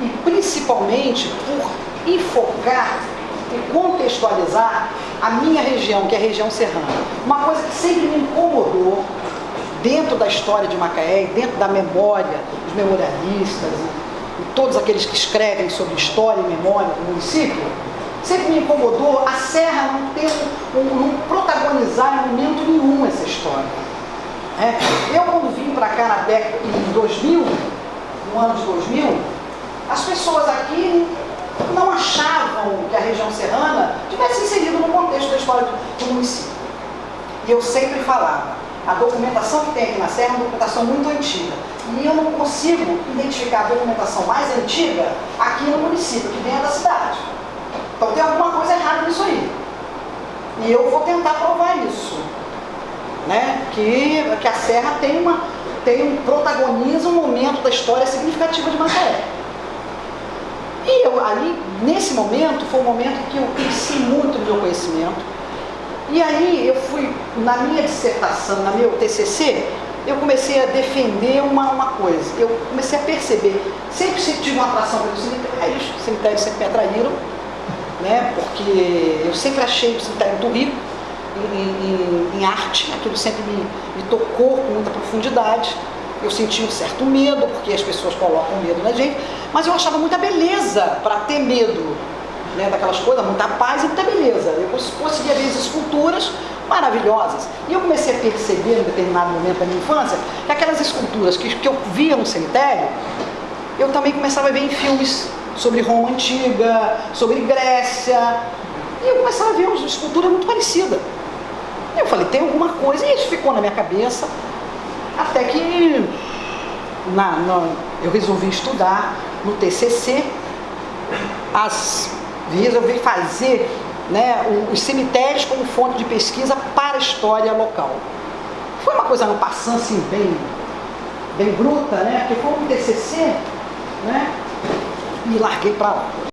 e principalmente por enfocar e contextualizar a minha região, que é a região serrana. Uma coisa que sempre me incomodou dentro da história de Macaé, dentro da memória dos memorialistas e, todos aqueles que escrevem sobre história e memória do município, sempre me incomodou a Serra não ter um, não protagonizar em momento nenhum essa história. É, eu quando vim para cá na década em 2000, no ano de 2000, as pessoas aqui não achavam que a região serrana tivesse inserido no contexto da história do, do município. E eu sempre falava, a documentação que tem aqui na Serra é uma documentação muito antiga. E eu não consigo identificar a documentação mais antiga aqui no município, que vem da cidade. Então tem alguma coisa errada nisso aí. E eu vou tentar provar isso. Né? Que, que a Serra tem, uma, tem um, protagoniza um momento da história significativo de Macaé. Ali, nesse momento, foi um momento que eu cresci muito no meu conhecimento. E aí eu fui, na minha dissertação, na meu TCC, eu comecei a defender uma, uma coisa. Eu comecei a perceber, sempre, sempre tive uma atração pelos cemitérios, os cemitérios sempre me atraíram, né? porque eu sempre achei o cemitério muito rico em, em, em arte, aquilo sempre me, me tocou com muita profundidade. Eu sentia um certo medo, porque as pessoas colocam medo na gente, mas eu achava muita beleza para ter medo né, daquelas coisas, muita paz e muita beleza. Eu conseguia ver as esculturas maravilhosas. E eu comecei a perceber, em determinado momento da minha infância, que aquelas esculturas que, que eu via no cemitério, eu também começava a ver em filmes sobre Roma Antiga, sobre Grécia, e eu começava a ver uma escultura muito parecida. E eu falei, tem alguma coisa, e isso ficou na minha cabeça, até que na, na, eu resolvi estudar no TCC, as, resolvi fazer né, os cemitérios como fonte de pesquisa para a história local. Foi uma coisa no passando assim, bem, bem bruta, né, porque foi um TCC, né, e larguei para lá.